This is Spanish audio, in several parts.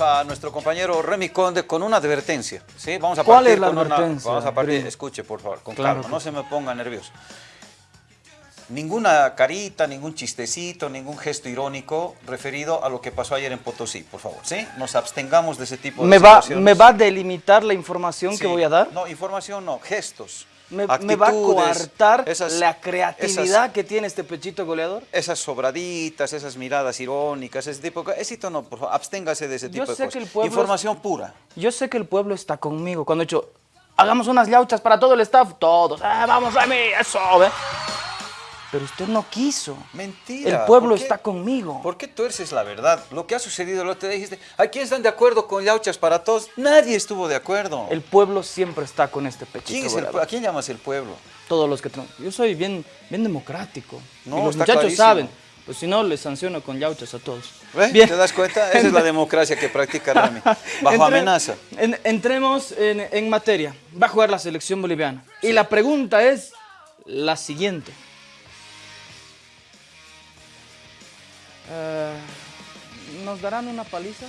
A nuestro compañero Remy Conde con una advertencia. ¿sí? Vamos a ¿Cuál partir es la con una- advertencia, vamos a partir, Remy? escuche por favor, con Claro calma, no se me ponga nervioso. Ninguna carita, ningún chistecito, ningún gesto irónico referido a lo que pasó ayer en Potosí, por favor, ¿sí? Nos abstengamos de ese tipo de ¿Me va. ¿Me va a delimitar la información Sí. que voy a dar? No, información no, gestos. ¿Me, me va a coartar esas- la creatividad esas- que tiene este pechito goleador? esas sobraditas, esas miradas irónicas, ese tipo de cosas. Ese no, por favor, absténgase de ese Yo tipo de cosas. que el pueblo es- Información pura. Yo sé que el pueblo está conmigo. Cuando he dicho, hagamos unas yauchas para todo el staff, todos, ah, vamos Remy, eso, ¿ve? Pero usted no quiso. Mentira. El pueblo está conmigo. ¿Por qué tuerces la verdad? Lo que ha sucedido, lo que te dijiste, ¿a quién están de acuerdo con Yauchas para todos? Nadie estuvo de acuerdo. El pueblo siempre está con este pechito ¿Quién es el, ¿A quién llamas el pueblo? Todos los que tenemos. Yo soy bien, bien democrático. No, y los muchachos clarísimo. saben. Pues si no, les sanciono con yauchas a todos. ¿Ve? Bien. ¿Te das cuenta? Esa es la democracia que practica Rami. Bajo Entre- amenaza. en- entremos en, en materia. Va a jugar la selección boliviana. Y la pregunta es la siguiente. Eh, ¿Nos darán una paliza?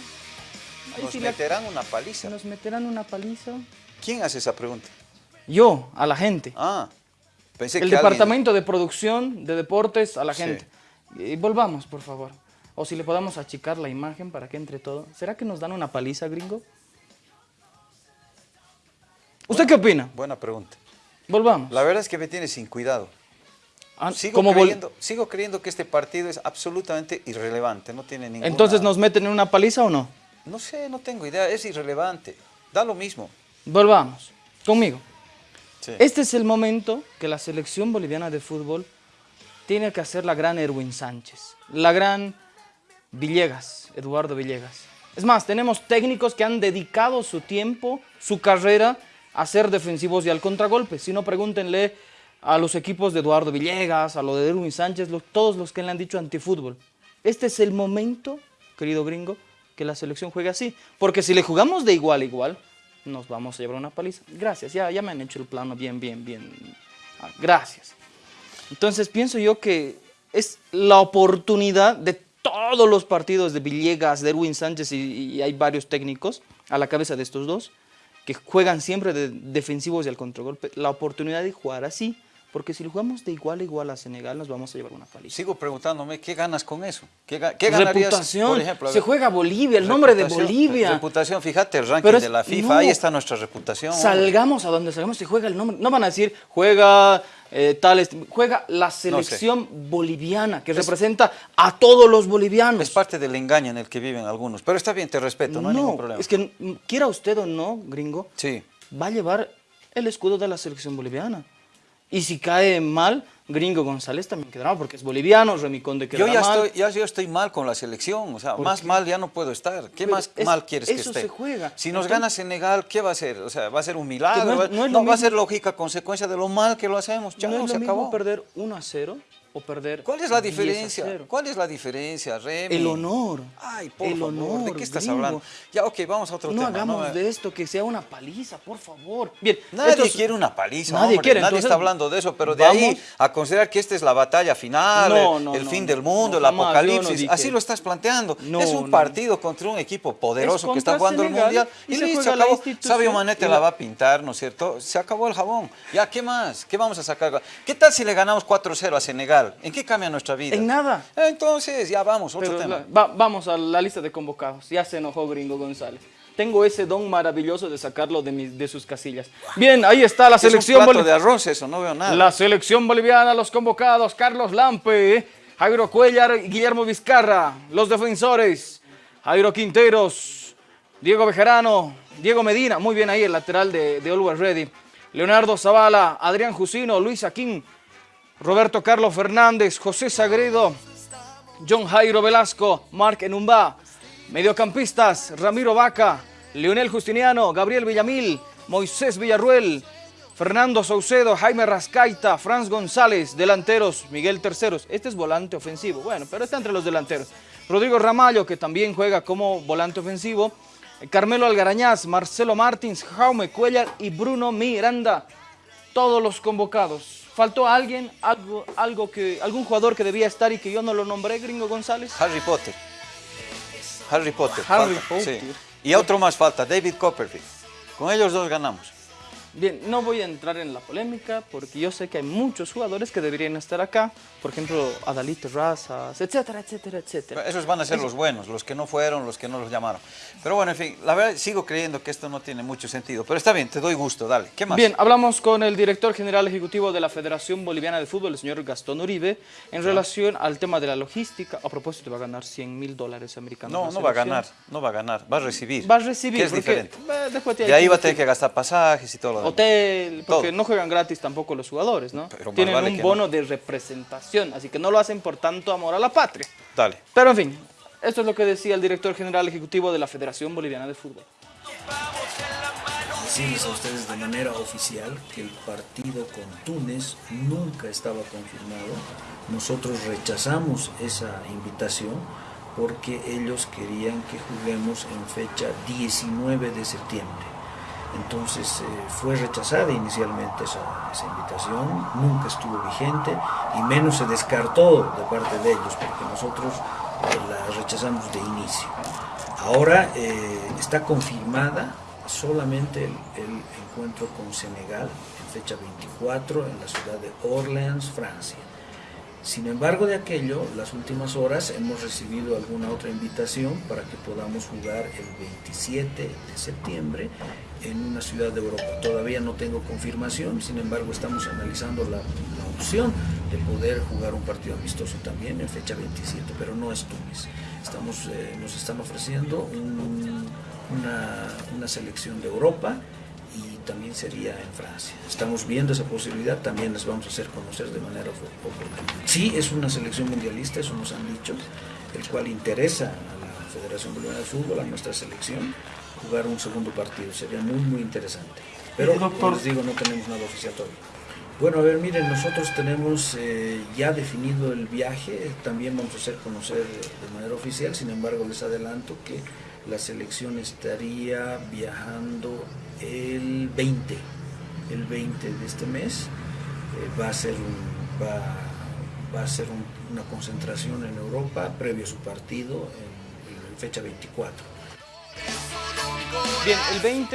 Ahí Nos sí la- meterán una paliza. ¿Nos meterán una paliza? ¿Quién hace esa pregunta? Yo, a la gente. Ah, pensé El que alguien- departamento de producción de deportes a la Sí. gente. Y volvamos, por favor. O si le podamos achicar la imagen para que entre todo. ¿Será que nos dan una paliza, gringo? ¿Usted qué opina? Buena pregunta. Volvamos. La verdad es que me tiene sin cuidado. Ah, Sigo, ¿cómo vol- creyendo, sigo creyendo que este partido es absolutamente irrelevante, no tiene ninguna... Entonces, ¿nos meten en una paliza o no? No sé, no tengo idea, es irrelevante. Da lo mismo. Volvamos. Conmigo. Sí. Este es el momento que la selección boliviana de fútbol tiene que hacer la gran Erwin Sánchez, la gran Villegas, Eduardo Villegas. Es más, tenemos técnicos que han dedicado su tiempo, su carrera a ser defensivos y al contragolpe. Si no, pregúntenle a los equipos de Eduardo Villegas, a lo de Erwin Sánchez, los- todos los que le han dicho antifútbol. Este es el momento, querido gringo, que la selección juegue así. Porque si le jugamos de igual a igual, nos vamos a llevar una paliza. Gracias, ya, ya me han hecho el plano bien, bien, bien. Ah, gracias. Entonces pienso yo que es la oportunidad de todos los partidos de Villegas, de Erwin Sánchez y, y hay varios técnicos a la cabeza de estos dos que juegan siempre de defensivos y al contragolpe, la oportunidad de jugar así, porque si lo jugamos de igual a igual a Senegal nos vamos a llevar una paliza. Sigo preguntándome, ¿qué ganas con eso? ¿Qué, qué ganarías, reputación, por ejemplo? se juega Bolivia, el nombre de Bolivia. Reputación, fíjate el ranking es- de la FIFA, no. ahí está nuestra reputación. hombre. Salgamos a donde salgamos y juega el nombre. No van a decir, juega eh, tal, est- juega la selección boliviana, que representa a todos los bolivianos. Es parte del engaño en el que viven algunos, pero está bien, te respeto, no, hay ningún problema. es que mm, quiera usted o no, gringo, Sí, va a llevar el escudo de la selección boliviana. Y si cae mal, Gringo González también quedará mal, porque es boliviano, Remiconde yo quedará ya mal. estoy, ya, yo estoy mal con la selección, o sea, ¿Por más qué? mal ya no puedo estar. ¿Qué Pero más es- mal quieres que eso esté? se juega. Si nos Entonces- gana Senegal, ¿qué va a ser? O sea, va a ser un milagro, no es- va- no es no, va a ser lógica consecuencia de lo mal que lo hacemos. Chao, no es se lo mismo acabó. perder 1 a 0 o perder ¿Cuál es la 10 a diferencia? 0. ¿Cuál es la diferencia, Remy? El honor. Ay, por el favor, honor, ¿de qué estás gringo. hablando? Ya, ok, vamos a otro No tema. hagamos me- de esto que sea una paliza, por favor. Bien, Nadie quiere una paliza, Nadie hombre, quiere, nadie entonces, está hablando de eso, pero de ahí a considerar que esta es la batalla final, No, el, no, el no, fin no, del mundo, no, el jamás, no apocalipsis, así lo estás planteando. No, es un no. partido contra un equipo poderoso Es que está jugando el mundial y se se acabó. Sabio Manete la va a pintar, ¿no es cierto? Se acabó el jabón. Ya, ¿qué más? ¿Qué vamos a sacar? ¿Qué tal si le ganamos 4-0 a Senegal? ¿En qué cambia nuestra vida? En nada. Entonces, ya vamos, otro Pero tema. va- vamos a la lista de convocados. Ya se enojó Gringo González. Tengo ese don maravilloso de sacarlo de, mis- de sus casillas. Bien, ahí está la Es selección boliviana. de arroz eso, no veo nada. La selección boliviana, los convocados, Carlos Lampe, Jairo Cuellar y Guillermo Vizcarra, los defensores, Jairo Quinteros, Diego Bejarano, Diego Medina, muy bien ahí el lateral de, de Always Ready, Leonardo Zavala, Adrián Jusino, Luis Aquín, Roberto Carlos Fernández, José Sagredo, John Jairo Velasco, Marc Enumba, mediocampistas, Ramiro Vaca, Leonel Justiniano, Gabriel Villamil, Moisés Villarruel, Fernando Saucedo, Jaime Rascaita, Franz González, delanteros, Miguel Terceros. Este es volante ofensivo, bueno, pero está entre los delanteros. Rodrigo Ramallo, que también juega como volante ofensivo. Carmelo Algarañaz, Marcelo Martins, Jaume Cuellar y Bruno Miranda. Todos los convocados. ¿Faltó alguien, algo, algo que, algún jugador que debía estar y que yo no lo nombré, Gringo González? Harry Potter. Harry Potter. Harry falta, Potter. sí. Y otro más falta, David Copperfield. Con ellos dos ganamos. Bien, no voy a entrar en la polémica porque yo sé que hay muchos jugadores que deberían estar acá. Por ejemplo, Adalito Razas, etcétera, etcétera, etcétera. Esos van a ser los buenos, los que no fueron, los que no los llamaron. Pero bueno, en fin, la verdad sigo creyendo que esto no tiene mucho sentido. Pero está bien, te doy gusto, dale. ¿Qué más? Bien, hablamos con el director general ejecutivo de la Federación Boliviana de Fútbol, el señor Gastón Uribe, en relación al tema de la logística. A propósito, va a ganar 100 mil dólares americanos. No, no va a ganar, no va a ganar, va a recibir. Va a recibir. Que es diferente. eh, te hay De ahí va a tener que gastar pasajes y todo lo Hotel, porque Todo. no juegan gratis tampoco los jugadores, ¿no? Pero Tienen vale un bono de representación, así que no lo hacen por tanto amor a la patria. Dale. Pero en fin, esto es lo que decía el director general ejecutivo de la Federación Boliviana de Fútbol. decirles a ustedes de manera oficial que el partido con Túnez nunca estaba confirmado. Nosotros rechazamos esa invitación porque ellos querían que juguemos en fecha 19 de septiembre. Entonces eh, fue rechazada inicialmente esa, invitación, nunca estuvo vigente y menos se descartó de parte de ellos porque nosotros eh, la rechazamos de inicio. Ahora eh, está confirmada solamente el, el encuentro con Senegal en fecha 24 en la ciudad de Orleans, Francia. Sin embargo, de aquello, las últimas horas hemos recibido alguna otra invitación para que podamos jugar el 27 de septiembre en una ciudad de Europa. Todavía no tengo confirmación, sin embargo estamos analizando la, la opción de poder jugar un partido amistoso también en fecha 27, pero no es Túnez. Estamos, eh, nos están ofreciendo un- una, una selección de Europa y también sería en Francia. Estamos viendo esa posibilidad, también les vamos a hacer conocer de manera oportuna. Sí, es una selección mundialista, eso nos han dicho, el cual interesa a la Federación Boliviana de Fútbol, a nuestra selección, jugar un segundo partido. Sería muy, muy interesante. Pero, como les digo, no tenemos nada oficial todavía. Bueno, a ver, miren, nosotros tenemos eh, ya definido el viaje, también vamos a hacer conocer de manera oficial, sin embargo les adelanto que la selección estaría viajando el 20, el 20 de este mes, Eh, va a ser, un, va, va a ser un- una concentración en Europa previo a su partido en, en fecha 24. Bien, el 20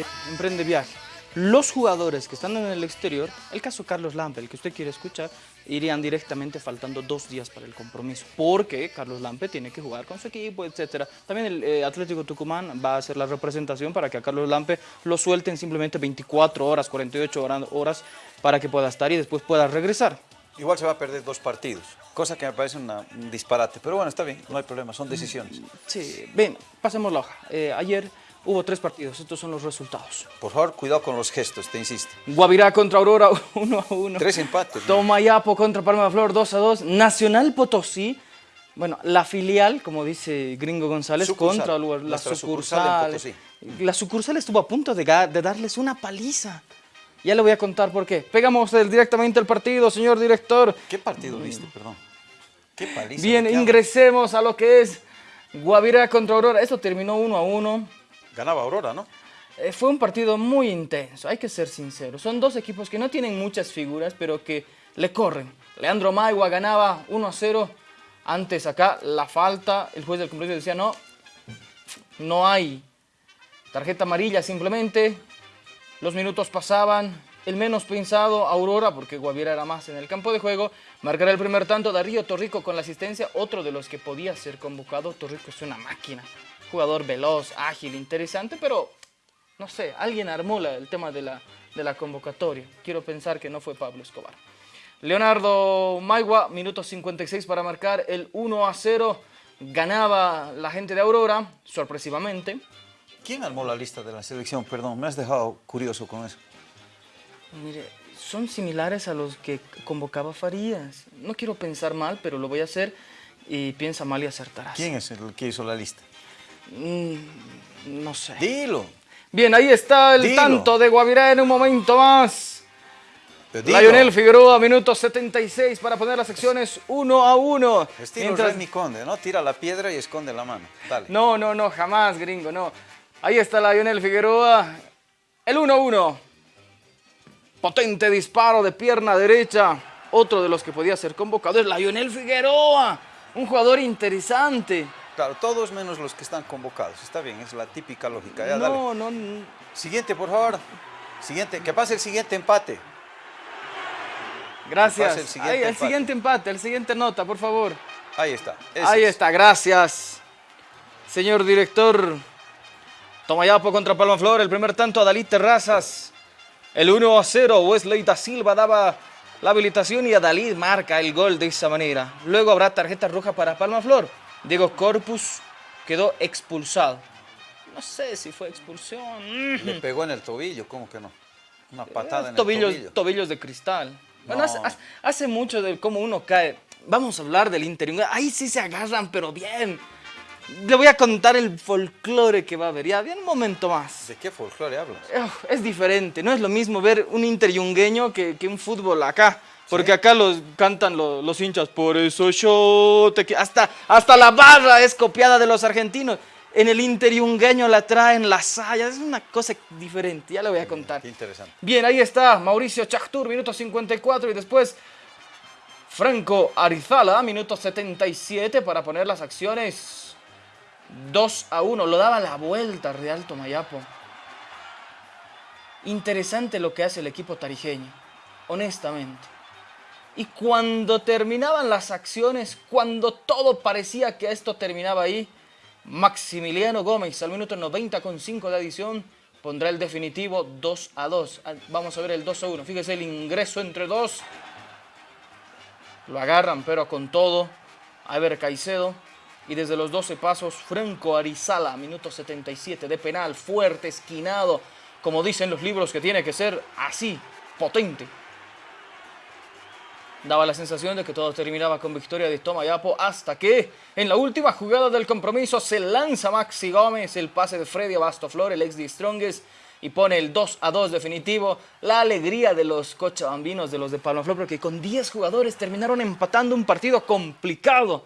eh, emprende viaje. Los jugadores que están en el exterior, el caso Carlos Lampe, el que usted quiere escuchar, irían directamente faltando dos días para el compromiso, porque Carlos Lampe tiene que jugar con su equipo, etc. También el eh, Atlético Tucumán va a hacer la representación para que a Carlos Lampe lo suelten simplemente 24 horas, 48 hora- horas para que pueda estar y después pueda regresar. Igual se va a perder dos partidos, cosa que me parece una- un disparate. Pero bueno, está bien, no hay problema, son decisiones. Sí, bien, pasemos la hoja. Eh, ayer hubo tres partidos, estos son los resultados. Por favor, cuidado con los gestos, te insisto. Guavirá contra Aurora 1 a 1. Tres empates. Tomayapo contra Palma de Flor 2 a 2. Nacional Potosí, bueno, la filial, como dice Gringo González, Sucursal, contra la, la sucursal. sucursal. La sucursal estuvo a punto de, de darles una paliza. Ya le voy a contar por qué. Pegamos el- directamente al partido, señor director. ¿Qué partido viste, perdón? ¿Qué paliza? Bien, ingresemos a lo que es Guavirá contra Aurora. Esto terminó 1 a 1. Ganaba Aurora, ¿no? Eh, fue un partido muy intenso, hay que ser sinceros. Son dos equipos que no tienen muchas figuras, pero que le corren. Leandro Maigua ganaba 1 a 0. Antes acá la falta, el juez del compromiso decía no, no hay tarjeta amarilla simplemente. Los minutos pasaban, el menos pensado, Aurora, porque Guaviera era más en el campo de juego, marcará el primer tanto, Darío Torrico con la asistencia, otro de los que podía ser convocado. Torrico es una máquina, jugador veloz, ágil, interesante, pero no sé, alguien armó la- el tema de la, de la convocatoria. Quiero pensar que no fue Pablo Escobar. Leonardo Maigua, minuto 56 para marcar el 1 a 0. Ganaba la gente de Aurora, sorpresivamente. ¿Quién armó la lista de la selección? Perdón, me has dejado curioso con eso. Mire, son similares a los que convocaba Farías. No quiero pensar mal, pero lo voy a hacer y piensa mal y acertarás. ¿Quién es el que hizo la lista? Mm, no sé. Dilo. Bien, ahí está el Dilo. tanto de Guavirá en un momento más. Lionel Figueroa, minuto 76 para poner las secciones 1 a 1. Estilo Mientras- Remy Conde, ¿no? Tira la piedra y esconde la mano. Dale. No, no, no, jamás, gringo, no. Ahí está Lionel Figueroa. El 1-1. Potente disparo de pierna derecha. Otro de los que podía ser convocado es Lionel Figueroa. Un jugador interesante. Claro, todos menos los que están convocados. Está bien, es la típica lógica. Ya. No, no, no. Siguiente, por favor. Siguiente, que pase el siguiente empate. Gracias. el siguiente Ahí, el empate. siguiente empate, el siguiente nota, por favor. Ahí está. ese Ahí es. está, gracias. Señor director. Tomayapo contra Palma Flor, el primer tanto a Dalí Terrazas. El 1 a 0, Wesley da Silva daba la habilitación y Adalid marca el gol de esa manera. Luego habrá tarjeta roja para Palma Flor. Diego Corpus quedó expulsado. No sé si fue expulsión. Le pegó en el tobillo, ¿cómo que no? Una patada en tobillos, el tobillo. tobillos de cristal. Bueno, No. hace, mucho de cómo uno cae. Vamos a hablar del interior. Ahí sí se agarran, pero bien. Le voy a contar el folclore que va a haber. Ya, bien, un momento más. ¿De qué folclore hablas? Es diferente, no es lo mismo ver un interyungueño que, que un fútbol acá. Porque acá los cantan lo- los, hinchas, por eso yo te qui-". hasta Hasta la barra es copiada de los argentinos. En el interyungueño la traen las sayas, es una cosa diferente, ya le voy a contar. Qué interesante. Bien, ahí está Mauricio Chachtur, minuto 54 y después Franco Arizala, minuto 77 para poner las acciones 2 a 1. Lo daba la vuelta Real Tomayapo. Interesante lo que hace el equipo tarijeño, honestamente. Y cuando terminaban las acciones, cuando todo parecía que esto terminaba ahí, Maximiliano Gómez al minuto 90 con 5 de adición pondrá el definitivo 2 a 2. Ah, Vamos a ver el 2 a 1. Fíjese el ingreso entre dos. Lo agarran pero con todo. A ver Caicedo. Y desde los 12 pasos, Franco Arizala, minuto 77 de penal, fuerte, esquinado, como dicen los libros que tiene que ser así, potente. Daba la sensación de que todo terminaba con victoria de Tomayapo hasta que en la última jugada del compromiso se lanza Maxi Gómez, el pase de Freddy Abastoflor, el ex de Strongest, y pone el 2 a 2 definitivo. La alegría de los cochabambinos, de los de Palmaflor, porque con 10 jugadores terminaron empatando un partido complicado.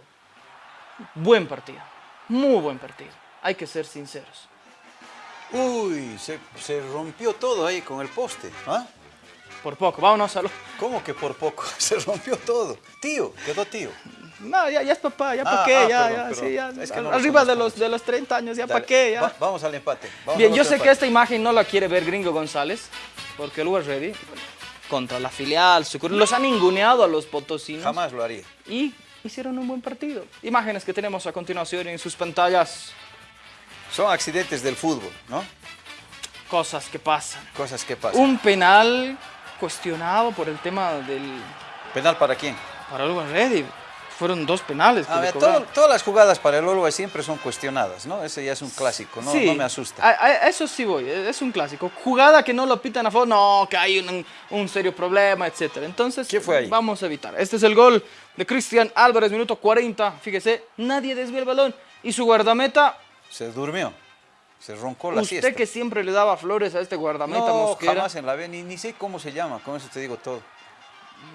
Buen partido, muy buen partido, hay que ser sinceros. Uy, se, se rompió todo ahí con el poste. ¿ah? Por poco, vámonos a lo... ¿Cómo que por poco? Se rompió todo. Tío, quedó tío. No, ya, ya es papá, ya para Ah, qué, ah, ya, perdón, ya, perdón. sí, ya. Es que no lo Arriba de los, de los 30 años, ya para qué, ya. va- vamos al empate. Vamos Bien, yo sé que esta imagen no la quiere ver Gringo González, porque el ready contra la filial, Sucur- los han ninguneado a los potosinos Jamás lo haría. y hicieron un buen partido. Imágenes que tenemos a continuación en sus pantallas, Son accidentes del fútbol, ¿no? cosas que pasan. Cosas que pasan. Un penal cuestionado por el tema del ¿Penal para quién? para el ready. Fueron dos penales que A le ver, cobraron. todo- todas las jugadas para el Uruguay siempre son cuestionadas, ¿no? Ese ya es un clásico, no, Sí, no me asusta. A, a eso sí voy, es un clásico. Jugada que no lo pitan a favor, no, que hay un, un serio problema, etc. Entonces, ¿Qué fue ahí? vamos a evitar. Este es el gol de Cristian Álvarez, minuto 40. Fíjese, nadie desvía el balón. Y su guardameta, Se durmió, se roncó la usted siesta. que siempre le daba flores a este guardameta no, Mosquera. jamás en la vida, ni, ni sé cómo se llama, con eso te digo todo.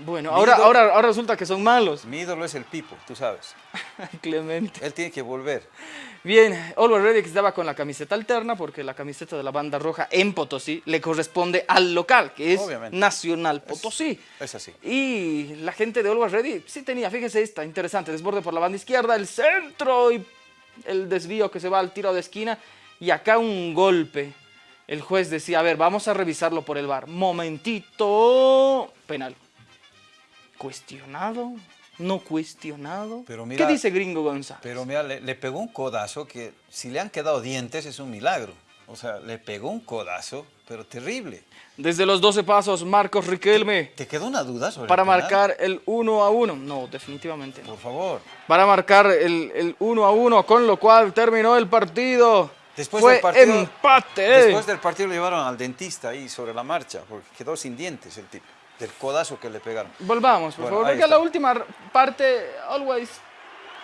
Bueno, Mi ahora, ídolo- ahora, ahora resulta que son malos. Mi ídolo es el Pipo, tú sabes. Clemente. Él tiene que volver. Bien, Oliver Ready estaba con la camiseta alterna porque la camiseta de la banda roja en Potosí le corresponde al local, que es Obviamente. Nacional Potosí. Es así. Y la gente de Always Ready sí tenía, fíjese esta, interesante, desborde por la banda izquierda, el centro y el desvío que se va al tiro de esquina y acá un golpe. El juez decía, a ver, vamos a revisarlo por el bar. Momentito, penal. ¿Cuestionado? ¿No cuestionado? Pero mira- ¿Qué dice Gringo González? Pero mira, le, le pegó un codazo que si le han quedado dientes es un milagro. O sea, le pegó un codazo, pero terrible. Desde los 12 pasos, Marcos Riquelme ¿Te quedó una duda sobre para el marcar el 1 a 1. No, definitivamente no. Por favor. para marcar el, el 1 a 1, con lo cual terminó el partido. Después Fue del partido, empate. Después del partido lo llevaron al dentista ahí sobre la marcha, porque quedó sin dientes el tipo, del codazo que le pegaron. Volvamos, por Bueno, favor, porque a la está. última parte Always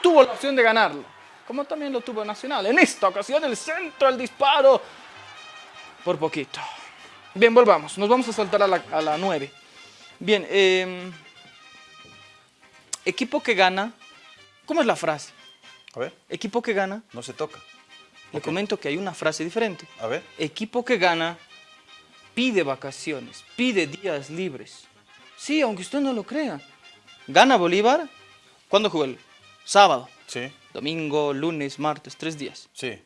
tuvo la opción de ganarlo, como también lo tuvo Nacional. En esta ocasión el centro, el disparo, por poquito. Bien, volvamos, nos vamos a saltar a la, a la 9. Bien, eh, equipo que gana, ¿cómo es la frase? A ver, Equipo que gana, no se toca. Le Ok. comento que hay una frase diferente. A ver. equipo que gana pide vacaciones, pide días libres. Sí, aunque usted no lo crea. Gana Bolívar. ¿Cuándo jugó el? Sábado. Sí. domingo, lunes, martes, tres días. Sí.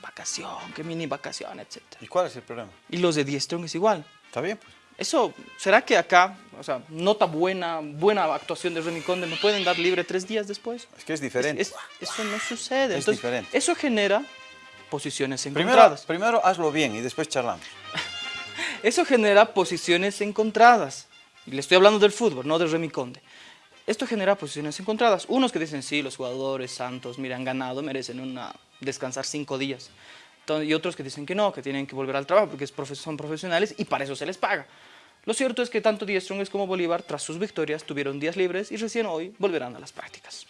Vacación, que mini vacación, etc. ¿Y cuál es el problema? Y los de Die Strong es igual. ¿Está bien? Pues? Eso, ¿será que acá, o sea, nota buena, buena actuación de Remy Conde, me pueden dar libre tres días después? Es que es diferente. Es- eso no sucede. Es Entonces, diferente. Eso genera posiciones primero, encontradas. primero hazlo bien y después charlamos. Eso genera posiciones encontradas. Y le estoy hablando del fútbol, no de Remy Conde. Esto genera posiciones encontradas. Unos que dicen, sí, los jugadores santos, mira, han ganado, merecen una, descansar cinco días. Entonces, y otros que dicen que no, que tienen que volver al trabajo porque son profesionales y para eso se les paga. Lo cierto es que tanto Die Strongest como Bolívar, tras sus victorias, tuvieron días libres y recién hoy volverán a las prácticas.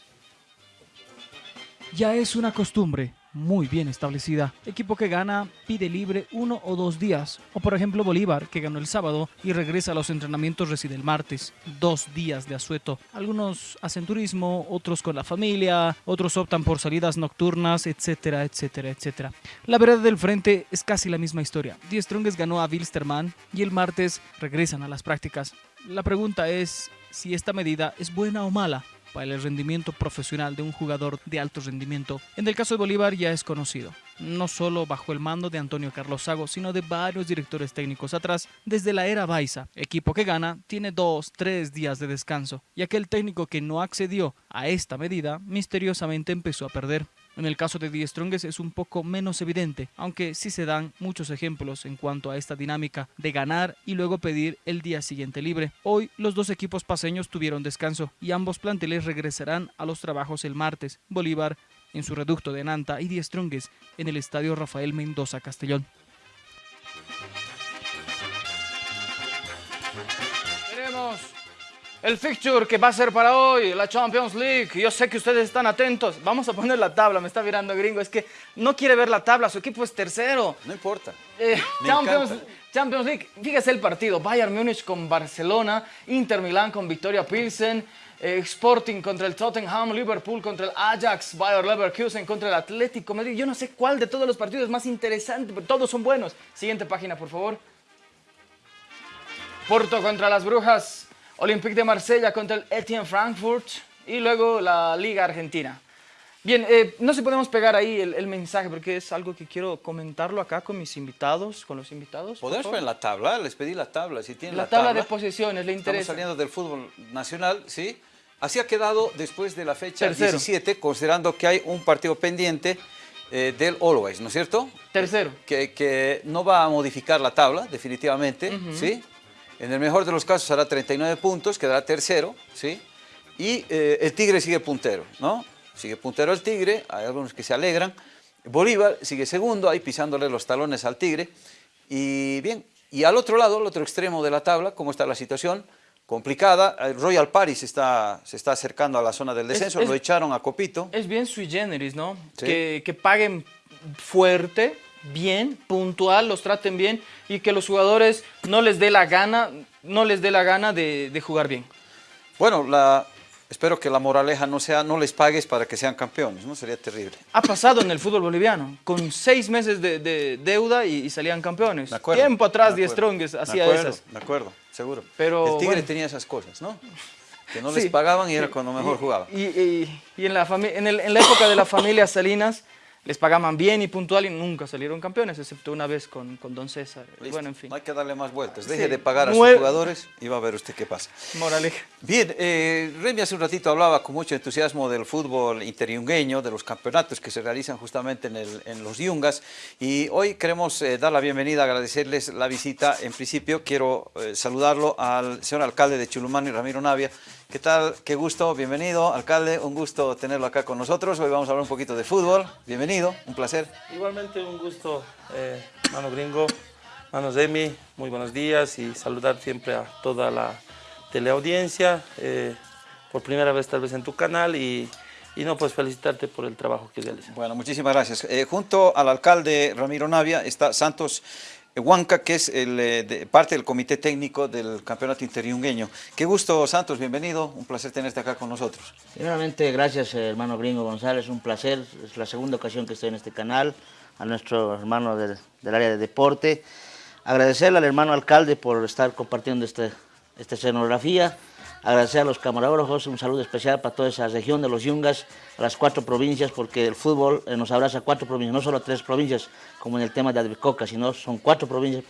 Ya es una costumbre muy bien establecida. Equipo que gana pide libre uno o dos días. O por ejemplo Bolívar, que ganó el sábado y regresa a los entrenamientos reside el martes. Dos días de asueto. Algunos hacen turismo, otros con la familia, otros optan por salidas nocturnas, etcétera, etcétera, etcétera. La verdad del frente es casi la misma historia. Die Strongest ganó a Wilstermann y el martes regresan a las prácticas. La pregunta es si esta medida es buena o mala para el rendimiento profesional de un jugador de alto rendimiento. En el caso de Bolívar ya es conocido, no solo bajo el mando de Antonio Carlos Sago, sino de varios directores técnicos atrás, desde la era Baiza. Equipo que gana tiene dos, tres días de descanso, y aquel técnico que no accedió a esta medida misteriosamente empezó a perder. En el caso de Die Strongest es un poco menos evidente, aunque sí se dan muchos ejemplos en cuanto a esta dinámica de ganar y luego pedir el día siguiente libre. Hoy los dos equipos paseños tuvieron descanso y ambos planteles regresarán a los trabajos el martes. Bolívar en su reducto de Nanta y Die Strongest en el estadio Rafael Mendoza Castellón. El fixture que va a ser para hoy, la Champions League. Yo sé que ustedes están atentos. Vamos a poner la tabla, me está mirando gringo. Es que no quiere ver la tabla, su equipo es tercero. No importa. Eh. Champions League, fíjese el partido. Bayern Múnich con Barcelona, Inter Milán con Victoria Pilsen, eh, Sporting contra el Tottenham, Liverpool contra el Ajax, Bayer Leverkusen contra el Atlético Madrid. Yo no sé cuál de todos los partidos es más interesante, pero todos son buenos. Siguiente página, por favor. Porto contra las Brujas, Olympique de Marsella contra el Etienne Frankfurt y luego la Liga Argentina. Bien, eh, no sé si podemos pegar ahí el, el mensaje porque es algo que quiero comentarlo acá con mis invitados, con los invitados. Podemos poner la tabla, les pedí la tabla, si tienen la, la, tabla, de posiciones, ¿le Estamos interesa? saliendo del fútbol nacional, ¿sí? Así ha quedado después de la fecha Tercero. 17, considerando que hay un partido pendiente eh, del Always, ¿no es cierto? Tercero. Que, que no va a modificar la tabla, definitivamente, ¿sí? En el mejor de los casos hará 39 puntos, quedará tercero, ¿sí? Y eh, el Tigre sigue puntero, ¿no? Sigue puntero el Tigre, hay algunos que se alegran. Bolívar sigue segundo, ahí pisándole los talones al Tigre. Y bien, y al otro lado, al otro extremo de la tabla, ¿cómo está la situación? Complicada, el Royal Paris está, se está acercando a la zona del descenso, es- lo echaron a Copito. Es bien sui generis, ¿no? Sí. Que, que paguen fuerte, bien, puntual, los traten bien y que los jugadores no les dé la gana, no les dé la gana de, de jugar bien. Bueno, la, espero que la moraleja no sea no les pagues para que sean campeones, ¿no? Sería terrible. Ha pasado en el fútbol boliviano, con seis meses de, de deuda y, y salían campeones. De acuerdo. Tiempo atrás, de Die acuerdo, Strongest de hacía acuerdo, esas. De acuerdo, seguro. Pero, el Tigre bueno. tenía esas cosas, ¿no? Que no Sí, les pagaban y era cuando mejor jugaba. Y, y- y en, la en, el- en la época de la familia Salinas les pagaban bien y puntual y nunca salieron campeones, excepto una vez con, con Don César. Listo, Bueno, en fin. No hay que darle más vueltas. Deje Sí, de pagar a nueve- sus jugadores y va a ver usted qué pasa. Moraleja. Bien, eh, Remy hace un ratito hablaba con mucho entusiasmo del fútbol interiungueño, de los campeonatos que se realizan justamente en, el- en los Yungas y hoy queremos eh, dar la bienvenida, agradecerles la visita. En principio quiero eh, saludarlo al señor alcalde de Chulumani, Ramiro Navia. ¿Qué tal? Qué gusto, bienvenido, alcalde, un gusto tenerlo acá con nosotros. Hoy vamos a hablar un poquito de fútbol. Bienvenido, un placer. Igualmente un gusto, eh, mano gringo, mano Remy, muy buenos días y saludar siempre a toda la teleaudiencia, eh, por primera vez tal vez en tu canal y, y no pues felicitarte por el trabajo que realizas. Bueno, muchísimas gracias. Eh, junto al alcalde Ramiro Navia está Santos Huanca, que es eh, parte del comité técnico del campeonato interiungueño. Qué gusto, Santos, bienvenido. Un placer tenerte acá con nosotros. Primeramente, gracias eh, hermano Gringo González, un placer, es la segunda ocasión que estoy en este canal, a nuestro hermano del, del área de deporte, agradecerle al hermano alcalde por estar compartiendo este, esta escenografía, agradecer a los camarógrafos, un saludo especial para toda esa región de los Yungas, a las cuatro provincias, porque el fútbol eh, nos abraza a cuatro provincias, no solo a tres provincias, como en el tema de Advicoca, sino son cuatro provincias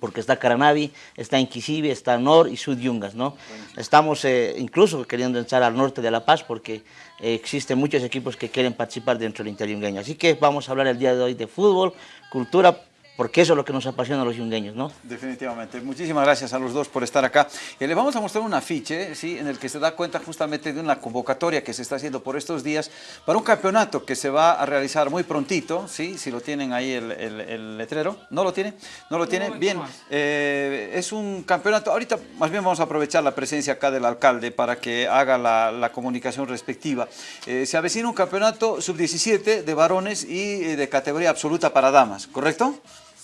porque está Caranavi, está Inquisibe, está Nor y Sud Yungas, ¿no? Estamos eh, incluso queriendo entrar al norte de La Paz porque eh, existen muchos equipos que quieren participar dentro del interiungueño. Así que vamos a hablar el día de hoy de fútbol, cultura, porque eso es lo que nos apasiona a los yungueños, ¿no? Definitivamente. Muchísimas gracias a los dos por estar acá. Y le vamos a mostrar un afiche, ¿sí? en el que se da cuenta justamente de una convocatoria que se está haciendo por estos días para un campeonato que se va a realizar muy prontito, ¿sí? si lo tienen ahí el, letrero. ¿No lo tiene? ¿No lo tiene? bien, eh, es un campeonato, ahorita más bien vamos a aprovechar la presencia acá del alcalde para que haga la, comunicación respectiva. Eh, se avecina un campeonato sub-17 de varones y eh, de categoría absoluta para damas, ¿correcto?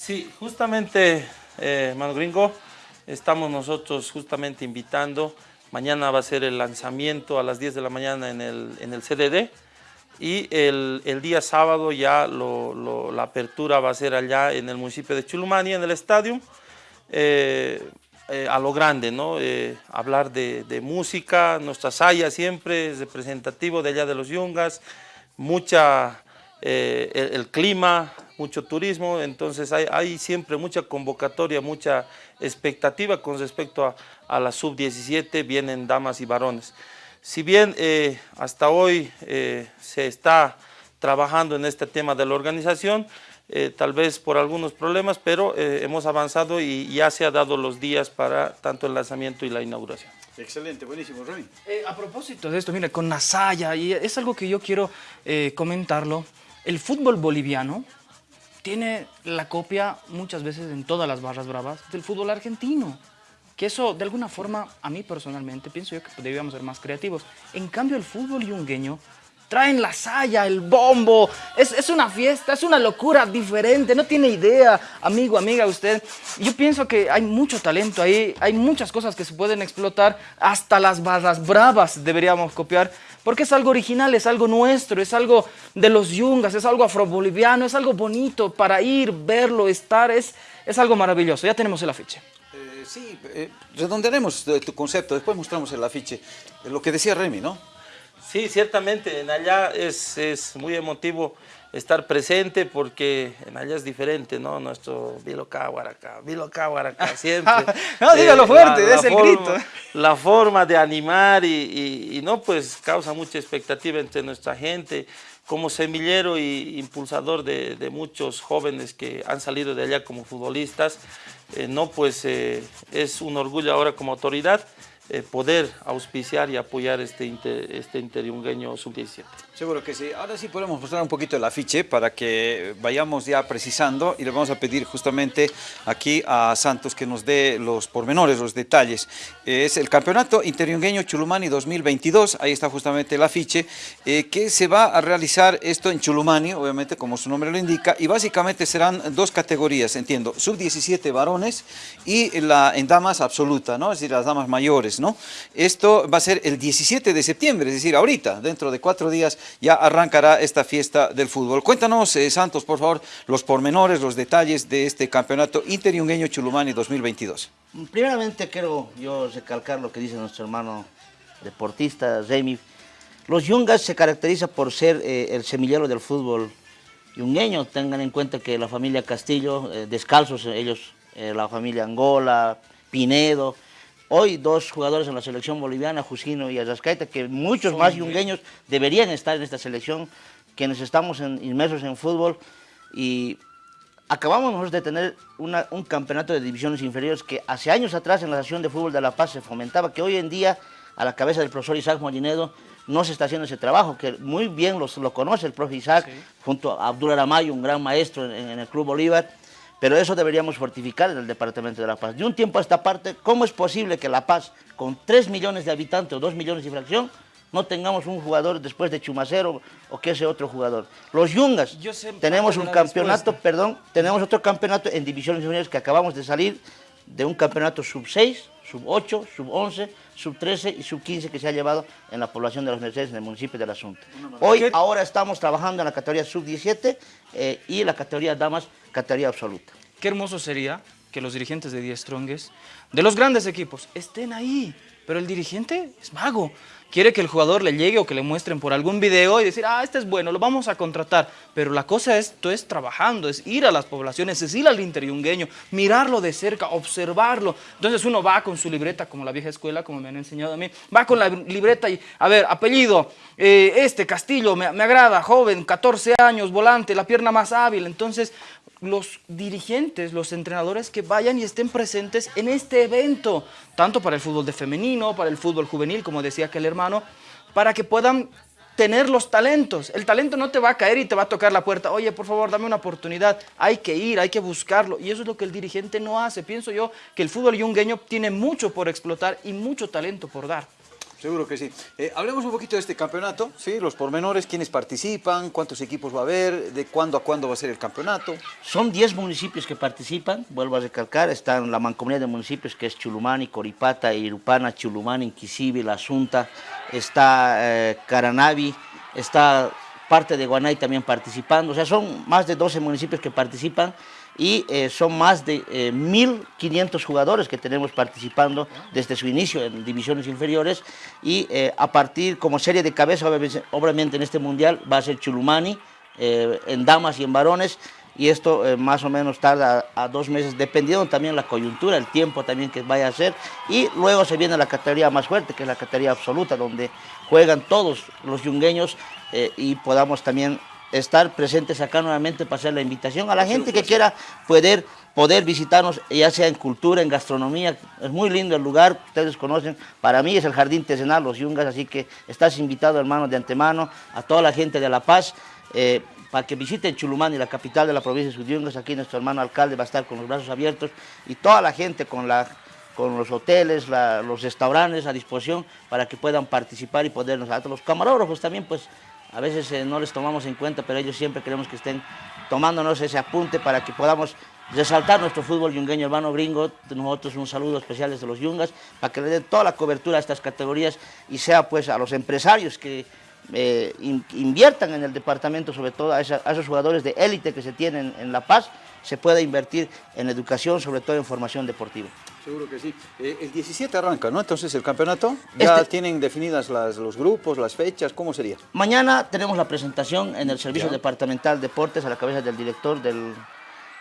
Sí, justamente, eh, Gringo, estamos nosotros justamente invitando. Mañana va a ser el lanzamiento a las 10 de la mañana en el, en el CDD y el, el, día sábado ya la apertura va a ser allá en el municipio de Chulumani, en el estadio, eh, eh, a lo grande, ¿no? hablar de, de, música, nuestra saya siempre es representativo de allá de los Yungas, mucha, el clima, mucho turismo, entonces hay, siempre mucha convocatoria, mucha expectativa con respecto a, la sub-17, vienen damas y varones. Si bien eh, hasta hoy eh, se está trabajando en este tema de la organización, eh, tal vez por algunos problemas, pero hemos avanzado y ya se ha dado los días para tanto el lanzamiento y la inauguración. Excelente, buenísimo, Remy. a propósito de esto, mira, con Nasaya, y es algo que yo quiero comentarlo, el fútbol boliviano tiene la copia muchas veces en todas las barras bravas del fútbol argentino. Que eso, de alguna forma, a mí personalmente, pienso yo que debíamos ser más creativos. En cambio, el fútbol yungueño traen la saya, el bombo, es, es, una fiesta, es una locura diferente, no tiene idea, amigo, amiga, usted. Yo pienso que hay mucho talento ahí, hay muchas cosas que se pueden explotar, hasta las barras bravas deberíamos copiar, porque es algo original, es algo nuestro, es algo de los yungas, es algo afroboliviano, es algo bonito para ir, verlo, estar, es, es algo maravilloso. Ya tenemos el afiche. Eh, sí, eh, redondearemos tu concepto, después mostramos el afiche. Lo que decía Remy, ¿no? Sí, ciertamente, en allá es, es muy emotivo estar presente porque en allá es diferente, ¿no? Nuestro Viloca, Guaraca, Viloca, Guaraca, siempre. no, dígalo eh, fuerte, es el grito. La forma de animar y, y, no, pues causa mucha expectativa entre nuestra gente. Como semillero y impulsador de, de muchos jóvenes que han salido de allá como futbolistas, eh, no, pues eh, es un orgullo ahora como autoridad eh, poder auspiciar y apoyar este, inter, este interiungueño sub-17. Seguro que sí. Ahora sí podemos mostrar un poquito el afiche para que vayamos ya precisando y le vamos a pedir justamente aquí a Santos que nos dé los pormenores, los detalles. Es el Campeonato Interiungueño Chulumani 2022, ahí está justamente el afiche, eh, que se va a realizar esto en Chulumani, obviamente como su nombre lo indica, y básicamente serán dos categorías, entiendo, sub-17 varones y la en damas absoluta, ¿no? es decir, las damas mayores. ¿no? Esto va a ser el 17 de septiembre, es decir, ahorita, dentro de cuatro días ya arrancará esta fiesta del fútbol. Cuéntanos, eh, Santos, por favor, los pormenores, los detalles de este campeonato Interiungueño Chulumani 2022. Primeramente quiero yo recalcar lo que dice nuestro hermano deportista, Remy. Los Yungas se caracteriza por ser eh, el semillero del fútbol yungueño. Tengan en cuenta que la familia Castillo, eh, descalzos ellos, la familia Angola, Pinedo, Hoy dos jugadores en la selección boliviana, Jusino y Azascaita, que muchos más yungueños deberían estar en esta selección, quienes estamos inmersos en fútbol. Y acabamos de tener un campeonato de divisiones inferiores que hace años atrás en la Asociación de Fútbol de La Paz se fomentaba, que hoy en día a la cabeza del profesor Isaac Molinedo no se está haciendo ese trabajo, que muy bien lo conoce el profesor Isaac, junto a Abdul Aramayo, un gran maestro en el Club Bolívar, pero eso deberíamos fortificar en el Departamento de La Paz. De un tiempo a esta parte, ¿cómo es posible que La Paz, con 3 millones de habitantes o 2 millones de fracción, no tengamos un jugador después de Chumacero o que ese otro jugador? Los Yungas, tenemos un campeonato, perdón, tenemos otro campeonato en divisiones juniores que acabamos de salir de un campeonato sub-6, sub-8, sub-11, sub-13 y sub-15 que se ha llevado en la población de los Mercedes, en el municipio del Asunto. Hoy, ahora estamos trabajando en la categoría sub-17 eh, y la categoría damas categoría absoluta. Qué hermoso sería que los dirigentes de Die Strongest, de los grandes equipos, estén ahí, Pero el dirigente es mago quiere que el jugador le llegue o que le muestren por algún video y decir, ah, este es bueno, lo vamos a contratar. Pero la cosa es, esto es trabajando, es ir a las poblaciones, es ir al interiungueño, mirarlo de cerca, observarlo. Entonces uno va con su libreta, como la vieja escuela, como me han enseñado a mí, va con la libreta y, a ver, apellido, eh, este Castillo, me, me agrada, joven, 14 años, volante, la pierna más hábil. Entonces los dirigentes, los entrenadores que vayan y estén presentes en este evento, tanto para el fútbol de femenino, para el fútbol juvenil, como decía aquel hermano, para que puedan tener los talentos. El talento no te va a caer y te va a tocar la puerta. Oye, por favor, dame una oportunidad. Hay que ir, hay que buscarlo. Y eso es lo que el dirigente no hace. Pienso yo que el fútbol yungueño tiene mucho por explotar y mucho talento por dar. Seguro que sí. Eh, hablemos un poquito de este campeonato, ¿sí? los pormenores, quiénes participan, cuántos equipos va a haber, de cuándo a cuándo va a ser el campeonato. Son 10 municipios que participan, vuelvo a recalcar, están la mancomunidad de municipios que es Chulumani, Coripata, Irupana, Chulumani, La Asunta, está eh, Caranavi, está parte de Guanay también participando, o sea, son más de 12 municipios que participan y eh, son más de 1.500 eh, jugadores que tenemos participando desde su inicio en divisiones inferiores y eh, a partir como serie de cabeza obviamente en este mundial va a ser Chulumani en damas y en varones y esto más o menos tarda a, dos meses, dependiendo también la coyuntura, el tiempo también que vaya a ser. Y luego se viene la categoría más fuerte, que es la categoría absoluta, donde juegan todos los yungueños y podamos también estar presentes acá nuevamente para hacer la invitación a la gente que quiera poder, poder visitarnos, ya sea en cultura, en gastronomía. Es muy lindo el lugar, ustedes conocen. Para mí es el Jardín Tesenal, Los Yungas, así que estás invitado, hermano, de antemano, a toda la gente de La Paz. Eh, para que visiten Chulumani, la capital de la provincia de Suyungas, aquí nuestro hermano alcalde va a estar con los brazos abiertos y toda la gente con, la, con los hoteles, los restaurantes a disposición para que puedan participar y podernos, los camarógrafos también, pues a veces eh, no les tomamos en cuenta, pero ellos siempre queremos que estén tomándonos ese apunte para que podamos resaltar nuestro fútbol yungueño hermano gringo. Nosotros un saludo especial desde los yungas para que le den toda la cobertura a estas categorías y sea pues a los empresarios que eh, inviertan en el departamento, sobre todo a, esos jugadores de élite que se tienen en La Paz, se pueda invertir en educación, sobre todo en formación deportiva. Seguro que sí. Eh, el 17 arranca, ¿no? Entonces el campeonato, ¿ya este- tienen definidas los grupos, las fechas? ¿Cómo sería? Mañana tenemos la presentación en el Servicio Departamental Deportes a la cabeza del director, del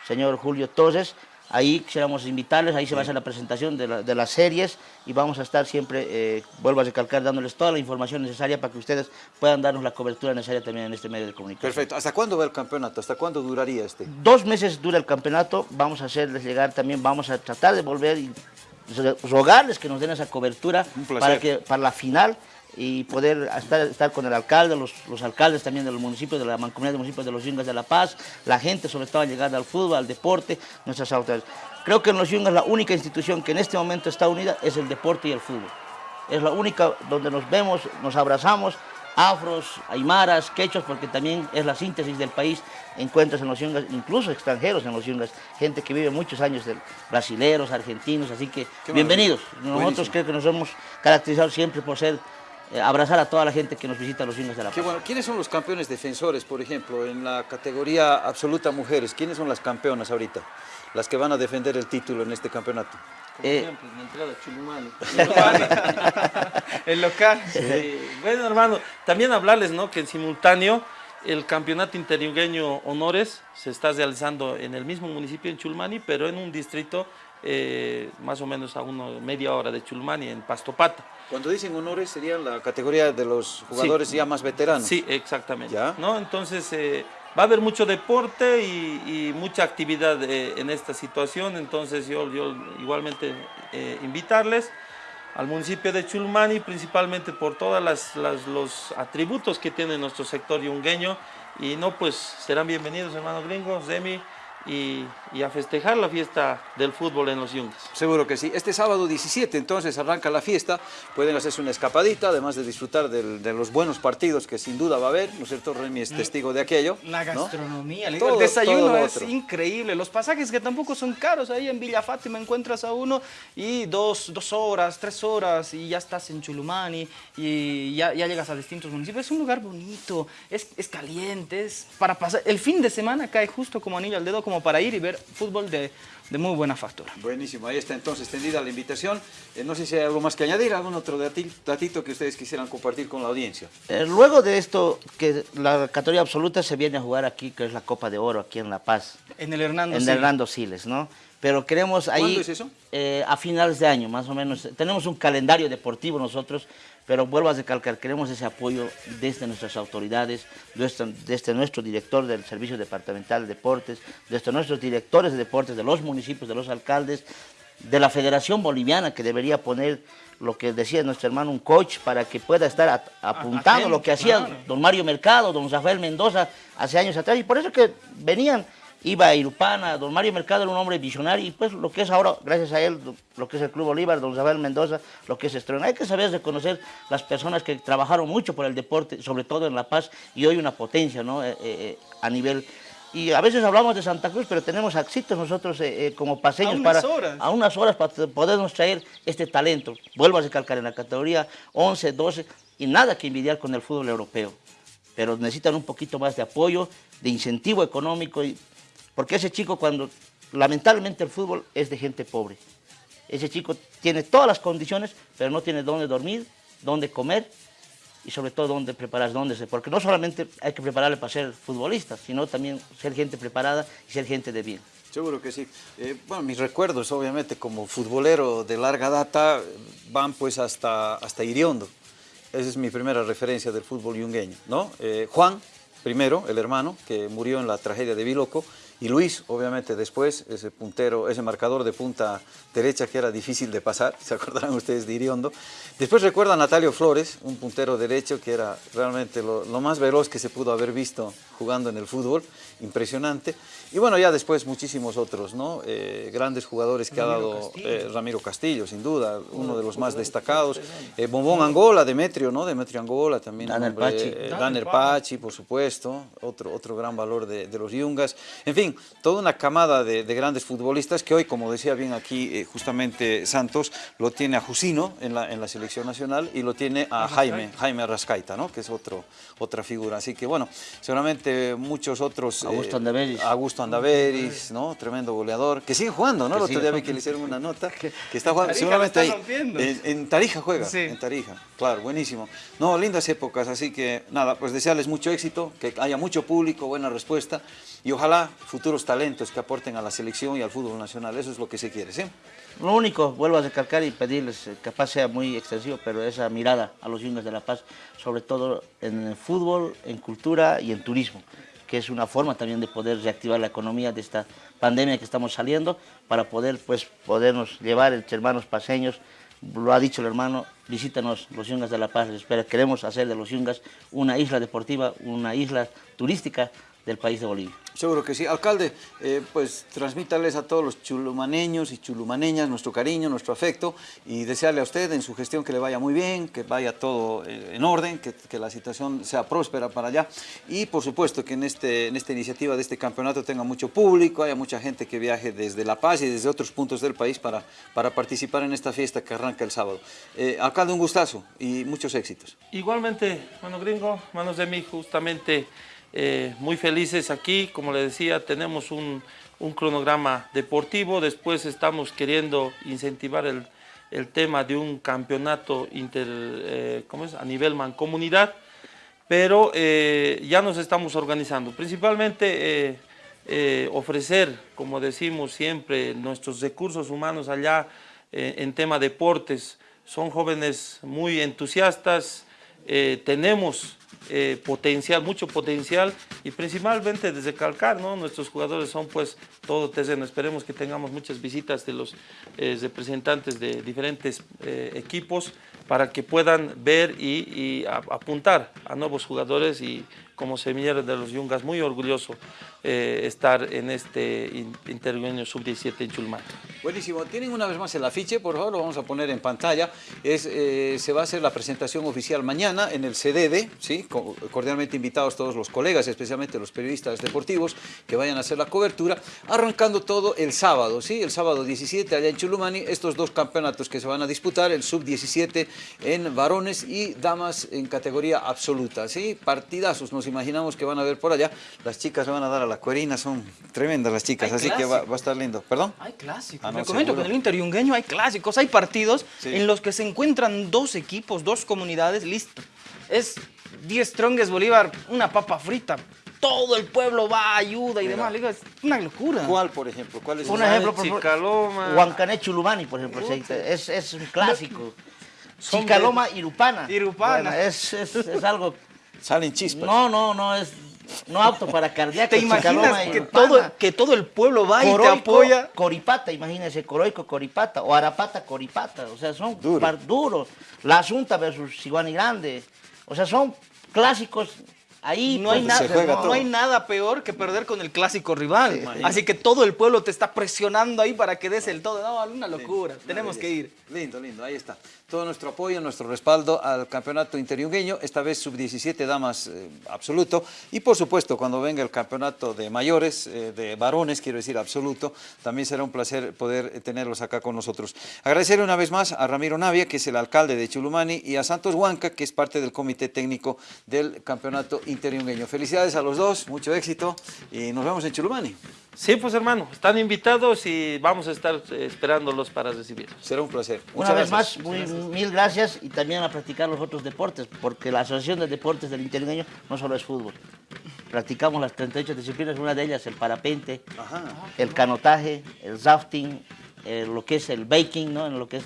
señor Julio Toses. Ahí quisiéramos invitarles, ahí se va a hacer la presentación de, las series y vamos a estar siempre, eh, vuelvo a recalcar, dándoles toda la información necesaria para que ustedes puedan darnos la cobertura necesaria también en este medio de comunicación. Perfecto. ¿Hasta cuándo va el campeonato? ¿Hasta cuándo duraría este? Dos meses dura el campeonato. Vamos a hacerles llegar también, vamos a tratar de volver y rogarles que nos den esa cobertura para, que, para la final y poder estar, estar con el alcalde, los, los, alcaldes también de los municipios, de la mancomunidad de municipios de los Yungas de La Paz, la gente sobre todo llegada al fútbol, al deporte, nuestras autoridades. Creo que en los Yungas la única institución que en este momento está unida es el deporte y el fútbol. Es la única donde nos vemos, nos abrazamos, afros, aymaras, quechos, porque también es la síntesis del país, encuentras en los yungas, incluso extranjeros en los yungas, gente que vive muchos años, brasileros, argentinos, así que bienvenidos. Nosotros creo que nos hemos caracterizado siempre por ser abrazar a toda la gente que nos visita los Yungas de la Paz. Qué bueno. ¿Quiénes son los campeones defensores, por ejemplo, en la categoría absoluta mujeres? ¿Quiénes son las campeonas ahorita? Las que van a defender el título en este campeonato. Como eh, ejemplo, en la entrada Chulumani. el local. Bueno, hermano, también hablarles ¿no? que en simultáneo el campeonato interiugueño honores se está realizando en el mismo municipio, en Chulmani, pero en un distrito eh, más o menos a una media hora de Chulmani, en Pastopata. Cuando dicen honores, sería la categoría de los jugadores ya más veteranos. Sí, exactamente. ¿no? Entonces, eh, va a haber mucho deporte y, mucha actividad eh, en esta situación, entonces yo, yo igualmente invitarles al municipio de Chulmani, principalmente por todos los atributos que tiene nuestro sector yungueño, y no, pues serán bienvenidos hermanos gringos, Demi, y, a festejar la fiesta del fútbol en los Yungas. Seguro que sí. Este sábado 17 entonces arranca la fiesta, pueden hacerse una escapadita, además de disfrutar de los buenos partidos que sin duda va a haber, ¿no es cierto? Remy es testigo de aquello. La gastronomía, el desayuno es increíble, los pasajes que tampoco son caros, ahí en Villa Fátima encuentras a uno y dos, horas, tres horas y ya estás en Chulumani y ya, llegas a distintos municipios. Es un lugar bonito, es, es caliente, es para pasar, el fin de semana cae justo como anillo al dedo, como para ir y ver fútbol de, de muy buena factura. Buenísimo, ahí está entonces extendida la invitación. Eh, no sé si hay algo más que añadir, algún otro dati- datito que ustedes quisieran compartir con la audiencia. Eh, luego de esto, que la categoría absoluta se viene a jugar aquí, que es la Copa de Oro, aquí en La Paz, En el Hernando en Siles. Hernando Siles, ¿no? Pero queremos ahí... ¿Cuándo es eso? eh, a finales de año, más o menos. Tenemos un calendario deportivo nosotros, pero vuelvo a recalcar, queremos ese apoyo desde nuestras autoridades, desde, desde nuestro director del Servicio Departamental de Deportes, desde nuestros directores de deportes, de los municipios, de los alcaldes, de la Federación Boliviana, que debería poner lo que decía nuestro hermano, un coach para que pueda estar apuntando lo que hacía claro. don Mario Mercado, don Rafael Mendoza hace años atrás, y por eso que venían, iba a Irupana, don Mario Mercado era un hombre visionario, y pues lo que es ahora, gracias a él, lo que es el Club Bolívar, don Rafael Mendoza, lo que es Estrella. Hay que saber reconocer las personas que trabajaron mucho por el deporte, sobre todo en La Paz, y hoy una potencia, ¿no? Eh, eh, a nivel... Y a veces hablamos de Santa Cruz, pero tenemos éxitos nosotros eh, eh, como paseños A unas para horas. a unas horas para podernos traer este talento. Vuelvo a recalcar en la categoría 11, 12 y nada que envidiar con el fútbol europeo. Pero necesitan un poquito más de apoyo, de incentivo económico, y, porque ese chico cuando, lamentablemente el fútbol es de gente pobre. Ese chico tiene todas las condiciones, pero no tiene dónde dormir, dónde comer y sobre todo dónde prepararse, dónde. Porque no solamente hay que prepararle para ser futbolista, sino también ser gente preparada y ser gente de bien. Seguro que sí. Eh, bueno, mis recuerdos, obviamente, como futbolero de larga data, van pues hasta, hasta Iriondo. Esa es mi primera referencia del fútbol yungueño, ¿no? Eh, Juan, primero, el hermano, que murió en la tragedia de Biloco, y Luis, obviamente, después, ese puntero, ese marcador de punta derecha que era difícil de pasar, se acordarán ustedes de Iriondo. Después recuerda a Natalio Flores, un puntero derecho que era realmente lo, lo más veloz que se pudo haber visto jugando en el fútbol, impresionante. Y bueno, ya después muchísimos otros, ¿no? Eh, grandes jugadores que ha dado eh, Ramiro Castillo, sin duda, uno de los más destacados. Eh, Bombón Angola, Demetrio, ¿no? Demetrio Angola también. Danner hombre, Pachi. eh, Danner Pachi, por supuesto, otro, otro gran valor de, de los Yungas. En fin, toda una camada de, de grandes futbolistas que hoy, como decía bien aquí eh, justamente Santos, lo tiene a Jusino en la, en la selección nacional y lo tiene a Jaime, Jaime Arrascaita, ¿no? que es otro, otra figura. Así que bueno, seguramente muchos otros... Augusto Andaveris. Augusto Andaveris, ¿no? Tremendo goleador, que sigue jugando, ¿no? Que El otro día vi que le hicieron una nota, que está jugando, Tarija seguramente ahí, en, en Tarija juega, Sí. en Tarija, claro, buenísimo. No, lindas épocas, así que nada, pues desearles mucho éxito, que haya mucho público, buena respuesta y ojalá futuros talentos que aporten a la selección y al fútbol nacional, eso es lo que se quiere, ¿sí? Lo único, vuelvo a recalcar y pedirles, eh, capaz sea muy extensivo, pero esa mirada a los yungas de La Paz, sobre todo en el fútbol, en cultura y en turismo, que es una forma también de poder reactivar la economía de esta pandemia que estamos saliendo, para poder, pues, podernos llevar entre hermanos paseños, lo ha dicho el hermano, visítanos los yungas de La Paz, queremos hacer de los yungas una isla deportiva, una isla turística del país de Bolivia. Seguro que sí. Alcalde, eh, pues transmítales a todos los chulumaneños y chulumaneñas nuestro cariño, nuestro afecto y desearle a usted en su gestión que le vaya muy bien, que vaya todo eh, en orden, que, la situación sea próspera para allá y por supuesto que en, este, en esta iniciativa de este campeonato tenga mucho público, haya mucha gente que viaje desde La Paz y desde otros puntos del país para, para participar en esta fiesta que arranca el sábado. Eh, alcalde, un gustazo y muchos éxitos. Igualmente, mano gringo, manos de mí, justamente eh, muy felices aquí. Como le decía, tenemos un, un cronograma deportivo. Después estamos queriendo incentivar el, el tema de un campeonato inter, eh, ¿cómo es? a nivel mancomunidad, pero eh, ya nos estamos organizando. Principalmente ofrecer, como decimos siempre, nuestros recursos humanos allá en tema deportes. Son jóvenes muy entusiastas, tenemos eh, potencial, mucho potencial y principalmente desde Calcar, ¿no? Nuestros jugadores son pues todo terreno. Esperemos que tengamos muchas visitas de los eh, representantes de diferentes eh, equipos para que puedan ver y, apuntar a nuevos jugadores y como semillero de los Yungas, muy orgulloso eh, estar en este in- intervenio sub-17 en Chulmán. Buenísimo. Tienen una vez más el afiche, por favor, lo vamos a poner en pantalla. Es, eh, se va a hacer la presentación oficial mañana en el CDD, ¿sí? Co- cordialmente invitados todos los colegas, especialmente los periodistas deportivos, que vayan a hacer la cobertura, arrancando todo el sábado, ¿sí? El sábado 17 allá en Chulumani, estos dos campeonatos que se van a disputar, el sub-17 en varones y damas en categoría absoluta, ¿sí? Partidazos, nos imaginamos que van a ver por allá. Las chicas se van a dar a la Cuerina, son tremendas las chicas, Hay así que va, a estar lindo. ¿Perdón? Hay clásicos. Ah, no, Le comento que en el Inter Yungueño hay clásicos, hay partidos Sí. en los que se encuentran dos equipos, dos comunidades, listo. Es 10 Strongest Bolívar, una papa frita. Todo el pueblo va, ayuda y Mira. demás. Le digo, es una locura. ¿Cuál, por ejemplo? ¿Cuál es Un ejemplo, por Chicaloma. Huancané Chulumani, por ejemplo, sí, es, es un clásico. Chicaloma Irupana. Irupana. Bueno, es, es, es algo... Salen chispas. No, no, no, es no apto para cardíacos. ¿Te imaginas que todo, que todo el pueblo va y te Coroico, apoya? Coripata, imagínense, Coroico, Coripata, o Arapata, Coripata, o sea, son Duro. par- duros. La Asunta versus Siguani Grande, o sea, son clásicos ahí. No hay, pues, nada, se juega no hay nada peor que perder con el clásico rival. Sí. Así que todo el pueblo te está presionando ahí para que des el todo. No, una locura. Tenemos que ir. Lindo, lindo, ahí está. Todo nuestro apoyo, nuestro respaldo al campeonato interiungueño, esta vez sub-17 damas eh, absoluto. Y por supuesto, cuando venga el campeonato de mayores, eh, de varones, quiero decir absoluto, también será un placer poder eh, tenerlos acá con nosotros. Agradecer una vez más a Ramiro Navia, que es el alcalde de Chulumani, y a Santos Huanca, que es parte del comité técnico del campeonato interiungueño. Felicidades a los dos, mucho éxito y nos vemos en Chulumani. Sí, pues hermano, están invitados y vamos a estar eh, esperándolos para recibirlos. Será un placer. Una Muchas vez gracias. más, muy, mil gracias y también a practicar los otros deportes, porque la Asociación de Deportes del Intergueño no solo es fútbol. Practicamos las 38 disciplinas, una de ellas el parapente, Ajá. el canotaje, el rafting, eh, lo que es el baking, ¿no? En lo que es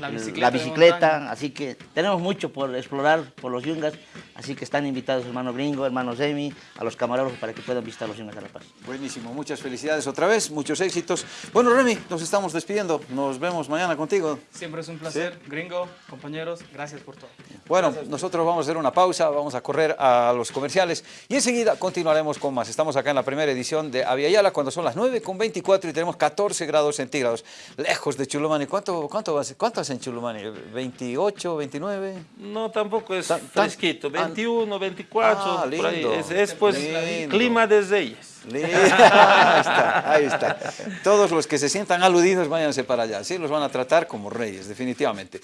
La bicicleta la bicicleta, así que tenemos mucho por explorar por los yungas, así que están invitados hermano Gringo, hermano Zemi, a los camarógrafos para que puedan visitar los yungas de La Paz. Buenísimo, muchas felicidades otra vez, muchos éxitos. Bueno, Remy, nos estamos despidiendo. Nos vemos mañana contigo. Siempre es un placer. Gringo, compañeros, gracias por todo. Bueno, nosotros vamos a hacer una pausa, vamos a correr a los comerciales y enseguida continuaremos con más. Estamos acá en la primera edición de Aviala cuando son las 9 con 24 y tenemos 14 grados centígrados, lejos de Chulumani. ¿Cuánto, cuánto, va a ser? ¿Cuánto en Chulumani? ¿28, 29? No, tampoco es Tan- tan- fresquito, ah, 21, 24, Ah, por ahí. lindo. Es, es, pues Lindo. clima de reyes. Lindo. Ahí está, ahí está. Todos los que se sientan aludidos váyanse para allá. Sí, los van a tratar como reyes, definitivamente.